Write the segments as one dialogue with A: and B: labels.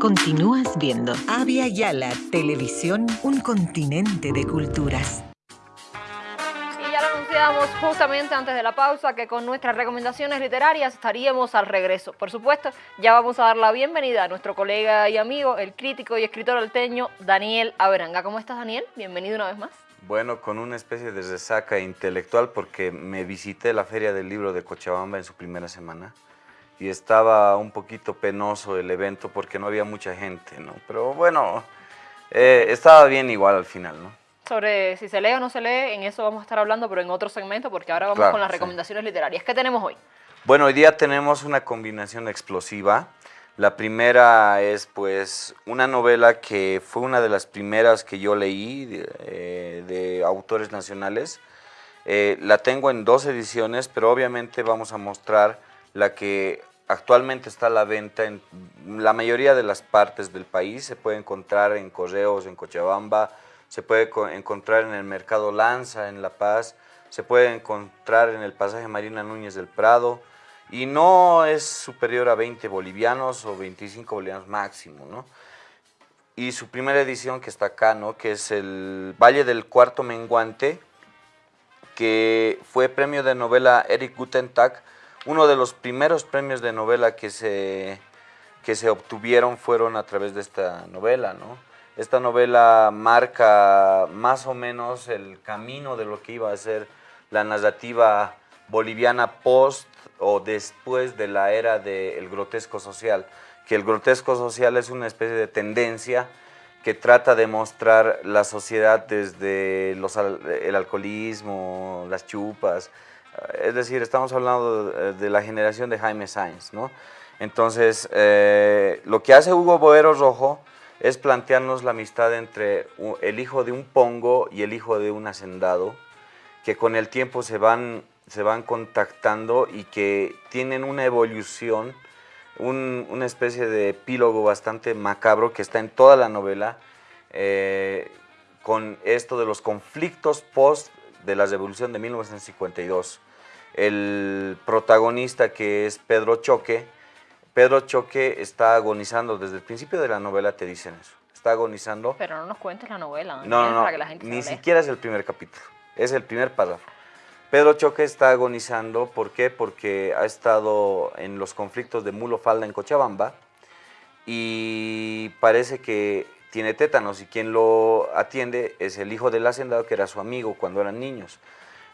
A: Continúas viendo
B: Avia Yala Televisión, un continente de culturas.
C: Y ya lo anunciamos justamente antes de la pausa que con nuestras recomendaciones literarias estaríamos al regreso. Por supuesto, ya vamos a dar la bienvenida a nuestro colega y amigo, el crítico y escritor alteño Daniel Averanga. ¿Cómo estás, Daniel? Bienvenido una vez más.
D: Bueno, con una especie de resaca intelectual porque me visité la Feria del Libro de Cochabamba en su primera semana y estaba un poquito penoso el evento porque no había mucha gente, ¿no? Pero bueno, eh, estaba bien igual al final, ¿no?
C: Sobre si se lee o no se lee, en eso vamos a estar hablando, pero en otro segmento porque ahora vamos
D: Claro,
C: con las
D: sí.
C: recomendaciones literarias. ¿Qué tenemos hoy?
D: Bueno, hoy día tenemos una combinación explosiva. La primera es pues una novela que fue una de las primeras que yo leí de, eh, de autores nacionales. Eh, la tengo en dos ediciones, pero obviamente vamos a mostrar la que actualmente está a la venta en la mayoría de las partes del país. Se puede encontrar en Correos, en Cochabamba, se puede co- encontrar en el Mercado Lanza, en La Paz, se puede encontrar en el pasaje Marina Núñez del Prado y no es superior a 20 bolivianos o 25 bolivianos máximo, ¿no? Y su primera edición que está acá, ¿no? Que es el Valle del Cuarto Menguante, que fue premio de novela Eric Gutentag. Uno de los primeros premios de novela que se, que se obtuvieron fueron a través de esta novela, ¿no? Esta novela marca más o menos el camino de lo que iba a ser la narrativa boliviana post o después de la era del grotesco social, que el grotesco social es una especie de tendencia que trata de mostrar la sociedad desde los el alcoholismo, las chupas, es decir, estamos hablando de, de la generación de Jaime Sainz, ¿no? Entonces, eh, lo que hace Hugo Boero Rojo es plantearnos la amistad entre el hijo de un pongo y el hijo de un hacendado, que con el tiempo se van, se van contactando y que tienen una evolución, un- una especie de epílogo bastante macabro que está en toda la novela, eh, con esto de los conflictos post de la revolución de 1952. El protagonista que es Pedro Choque, Pedro Choque está agonizando desde el principio de la novela, te dicen eso, está agonizando.
C: Pero no nos cuentes la novela,
D: No, no, no,
C: para que la gente
D: ni siquiera es el primer capítulo, es el primer párrafo. Pedro Choque está agonizando, ¿por qué? Porque ha estado en los conflictos de Mulo Falda en Cochabamba y parece que tiene tétanos y quien lo atiende es el hijo del hacendado que era su amigo cuando eran niños.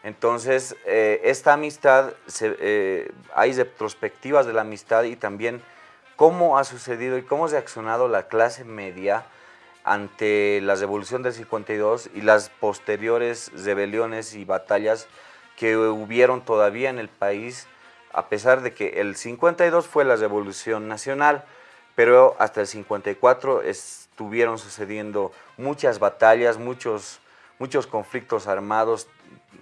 D: Entonces, eh, esta amistad, se- eh, hay retrospectivas de la amistad y también cómo ha sucedido y cómo ha reaccionado la clase media ante la revolución del 52 y las posteriores rebeliones y batallas que hubieron todavía en el país, a pesar de que el 52 fue la revolución nacional, pero hasta el 54 estuvieron sucediendo muchas batallas, muchos, muchos conflictos armados,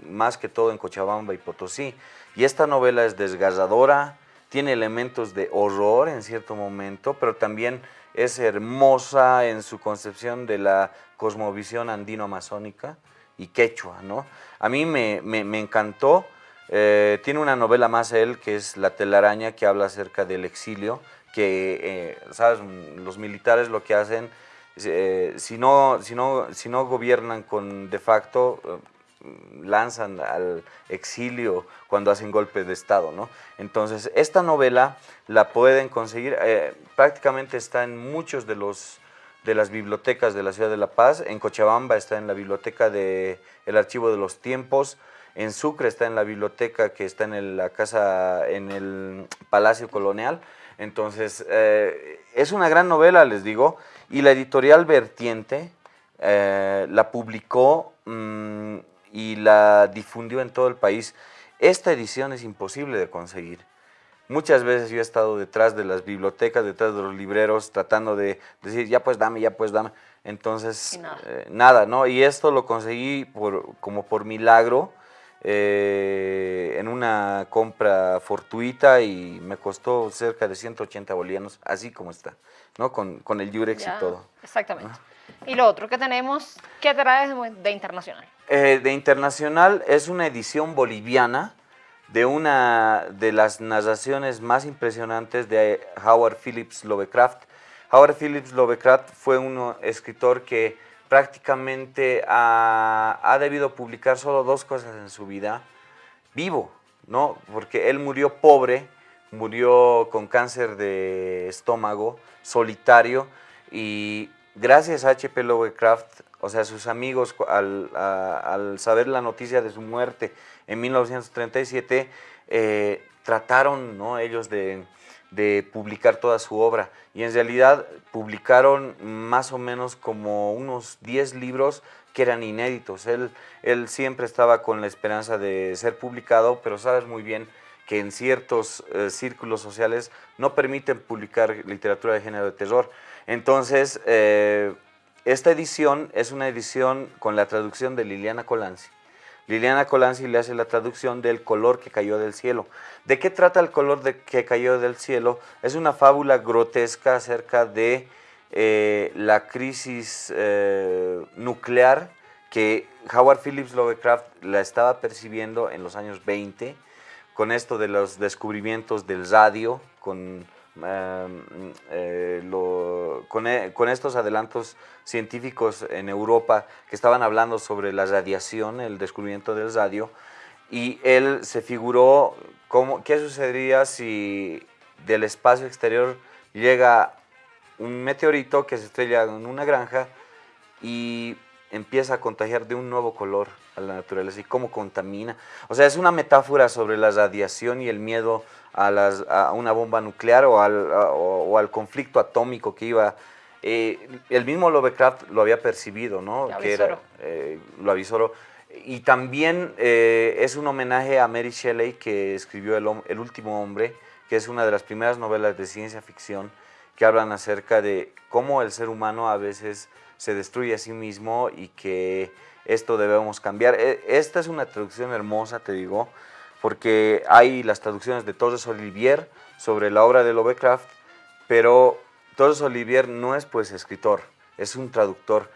D: más que todo en Cochabamba y Potosí. Y esta novela es desgarradora, tiene elementos de horror en cierto momento, pero también es hermosa en su concepción de la cosmovisión andino-amazónica y quechua, ¿no? A mí me, me- me encantó. eh, tiene una novela más él, que es La telaraña, que habla acerca del exilio, que, eh, ¿sabes? Los militares lo que hacen, eh, si, no, si, no, si no gobiernan con de facto, eh, lanzan al exilio cuando hacen golpes de Estado, ¿no? Entonces, esta novela la pueden conseguir, eh, prácticamente está en muchos de los de las bibliotecas de la ciudad de La Paz, en Cochabamba está en la biblioteca del el Archivo de los Tiempos, en Sucre está en la biblioteca que está en la casa, en el Palacio Colonial, entonces eh, es una gran novela, les digo, y la editorial Vertiente eh, la publicó mm, y la difundió en todo el país. Esta edición es imposible de conseguir. Muchas veces yo he estado detrás de las bibliotecas, detrás de los libreros, tratando de decir, ya pues dame, ya pues dame. Entonces,
C: nada.
D: eh, nada, ¿no? Y esto lo conseguí por, como por milagro, eh, en una compra fortuita y me costó cerca de 180 bolivianos, así como está, ¿no? Con, con el Yurex
C: Ya,
D: y todo.
C: Exactamente. Y lo otro que tenemos, ¿qué traes de, de internacional?
D: Eh, de internacional es una edición boliviana de una de las narraciones más impresionantes de Howard Phillips Lovecraft. Howard Phillips Lovecraft fue un escritor que prácticamente ha, ha, debido publicar solo dos cosas en su vida, vivo, ¿no? Porque él murió pobre, murió con cáncer de estómago, solitario, y gracias a H.P. Lovecraft, o sea, sus amigos, al, al, saber la noticia de su muerte en 1937, eh, trataron ¿no? ellos de, de, publicar toda su obra y en realidad publicaron más o menos como unos 10 libros que eran inéditos. Él, él siempre estaba con la esperanza de ser publicado, pero sabes muy bien que en ciertos eh, círculos sociales no permiten publicar literatura de género de terror. Entonces, eh, esta edición es una edición con la traducción de Liliana Colanzi. Liliana Colanzi le hace la traducción del color que cayó del cielo. ¿De qué trata el color de que cayó del cielo? Es una fábula grotesca acerca de eh, la crisis eh, nuclear que Howard Phillips Lovecraft la estaba percibiendo en los años 20, con esto de los descubrimientos del radio, con eh, e, con, estos adelantos científicos en Europa que estaban hablando sobre la radiación, el descubrimiento del radio, y él se figuró cómo, qué sucedería si del espacio exterior llega un meteorito que se estrella en una granja y empieza a contagiar de un nuevo color a la naturaleza y cómo contamina. O sea, es una metáfora sobre la radiación y el miedo a, las, a una bomba nuclear o al, o, al, conflicto atómico que iba... Eh, el mismo Lovecraft lo había percibido, ¿no?
C: Que era,
D: eh, lo avisó. Y también eh, es un homenaje a Mary Shelley que escribió el, el Último Hombre, que es una de las primeras novelas de ciencia ficción que hablan acerca de cómo el ser humano a veces se destruye a sí mismo y que esto debemos cambiar. E, esta es una traducción hermosa, te digo, porque hay las traducciones de Torres Olivier sobre la obra de Lovecraft, pero Torres Olivier no es pues escritor, es un traductor.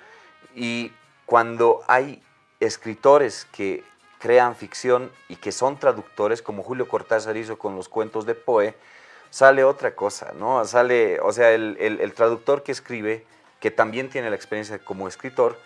D: Y cuando hay escritores que crean ficción y que son traductores, como Julio Cortázar hizo con los cuentos de Poe, sale otra cosa, ¿no? Sale, o sea, el, el traductor que escribe, que también tiene la experiencia como escritor,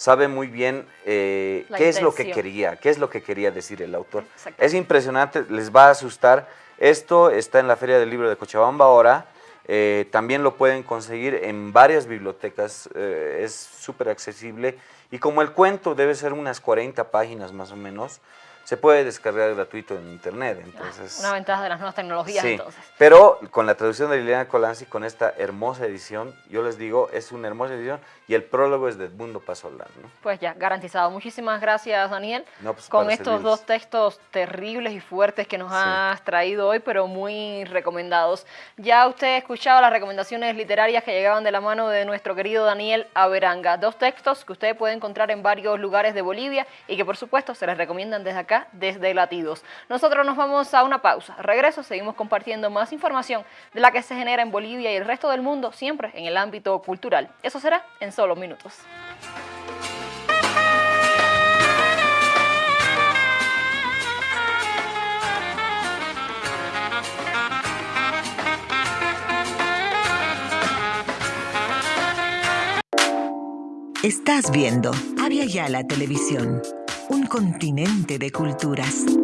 D: sabe muy bien eh, qué es lo que quería, qué es lo que quería decir el autor. Es impresionante, les va a asustar. Esto está en la Feria del Libro de Cochabamba ahora. Eh, también lo pueden conseguir en varias bibliotecas, eh, es súper accesible. Y como el cuento debe ser unas 40 páginas más o menos, se puede descargar gratuito en internet. Entonces,
C: Una ventaja de las nuevas tecnologías
D: sí,
C: entonces.
D: Pero con la traducción de Liliana Colanzi, con esta hermosa edición, yo les digo, es una hermosa edición y el prólogo es de Edmundo Pasolán. ¿no?
C: Pues ya, garantizado. Muchísimas gracias, Daniel,
D: pues,
C: con estos dos textos terribles y fuertes que nos has traído hoy, pero muy recomendados. Ya usted ha escuchado las recomendaciones literarias que llegaban de la mano de nuestro querido Daniel Averanga. Dos textos que usted puede encontrar en varios lugares de Bolivia y que por supuesto se les recomiendan desde acá desde Latidos. Nosotros nos vamos a una pausa. Regreso, seguimos compartiendo más información de la que se genera en Bolivia y el resto del mundo, siempre en el ámbito cultural. Eso será en solo minutos.
B: Estás viendo Avia Yala Televisión un continente de culturas.